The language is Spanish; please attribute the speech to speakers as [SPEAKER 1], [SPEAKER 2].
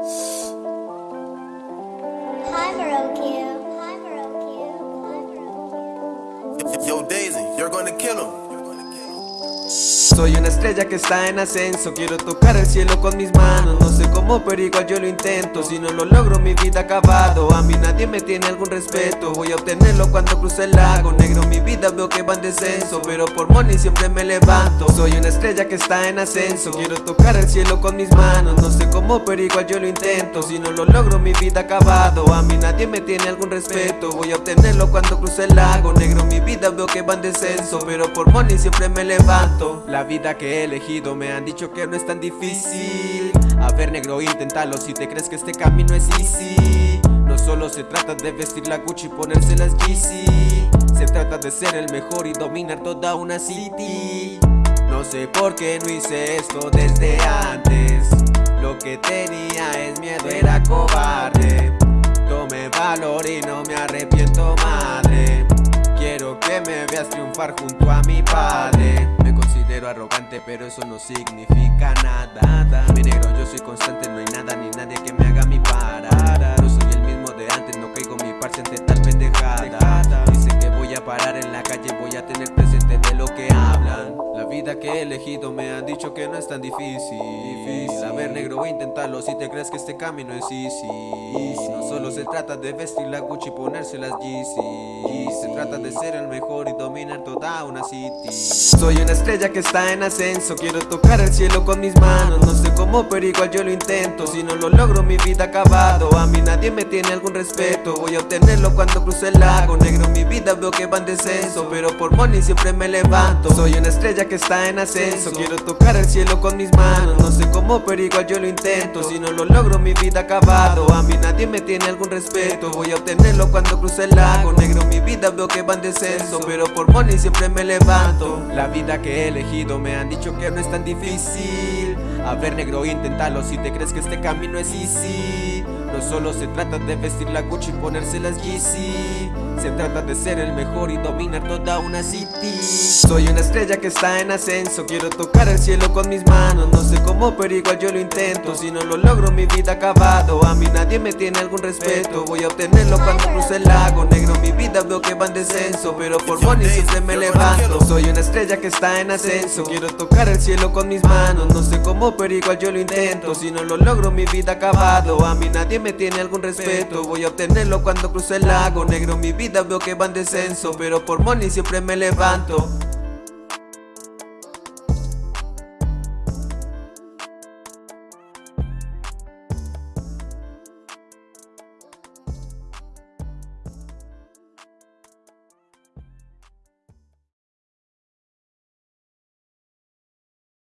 [SPEAKER 1] Hi, Marokio. Hi, Marokio.
[SPEAKER 2] Hi, Yo, Daisy, you're gonna kill him.
[SPEAKER 3] Soy una estrella que está en ascenso. Quiero tocar el cielo con mis manos. No sé cómo pero igual yo lo intento. Si no lo logro mi vida acabado. A mí nadie me tiene algún respeto. Voy a obtenerlo cuando cruce el lago. Negro mi vida veo que va en descenso. Pero por money siempre me levanto. Soy una estrella que está en ascenso. Quiero tocar el cielo con mis manos. No sé cómo pero igual yo lo intento. Si no lo logro mi vida acabado. A mí nadie me tiene algún respeto. Voy a obtenerlo cuando cruce el lago. Negro mi vida veo que va en descenso. Pero por money siempre me levanto vida que he elegido. Me han dicho que no es tan difícil. A ver negro inténtalo. Si te crees que este camino es easy No solo se trata de vestir la Gucci y ponerse las Yeezy. Se trata de ser el mejor y dominar toda una city. No sé por qué no hice esto desde antes. Lo que tenía es miedo, era cobarde. Tomé valor y no me arrepiento madre. Quiero que me veas triunfar junto a mi padre arrogante pero eso no significa nada. Mi negro yo soy constante, elegido me han dicho que no es tan difícil. A ver negro, voy a intentarlo si te crees que este camino es easy. No solo se trata de vestir la Gucci y ponerse las Yeezy Se trata de ser el mejor y dominar toda una city. Soy una estrella que está en ascenso Quiero tocar el cielo con mis manos. No sé cómo pero igual yo lo intento. Si no lo logro mi vida acabado. A mí nadie me tiene algún respeto. Voy a obtenerlo cuando cruce el lago. Negro mi vida veo que va en descenso Pero por money siempre me levanto. Soy una estrella que está en ascenso Quiero tocar el cielo con mis manos. No sé cómo pero igual yo lo intento. Si no lo logro mi vida acabado. A mí nadie me tiene algún respeto. Voy a obtenerlo cuando cruce el lago. Negro mi vida veo que va en descenso. Pero por money siempre me levanto. La vida que he elegido me han dicho que no es tan difícil. A ver negro inténtalo. Si te crees que este camino es easy Solo se trata de vestir la Gucci y ponerse las Yeezy. Se trata de ser el mejor y dominar toda una city. Soy una estrella que está en ascenso. Quiero tocar el cielo con mis manos. No sé cómo pero igual yo lo intento. Si no lo logro mi vida acabado. A mí nadie me tiene algún respeto. Voy a obtenerlo cuando cruce el lago. Negro mi vida veo que va en descenso Pero por money siempre me levanto. Soy una estrella que está en ascenso. Quiero tocar el cielo con mis manos. No sé cómo pero igual yo lo intento. Si no lo logro mi vida acabado. A mí nadie me tiene algún respeto. Voy a obtenerlo cuando cruce el lago. Negro mi vida veo que va en descenso Pero por money siempre me levanto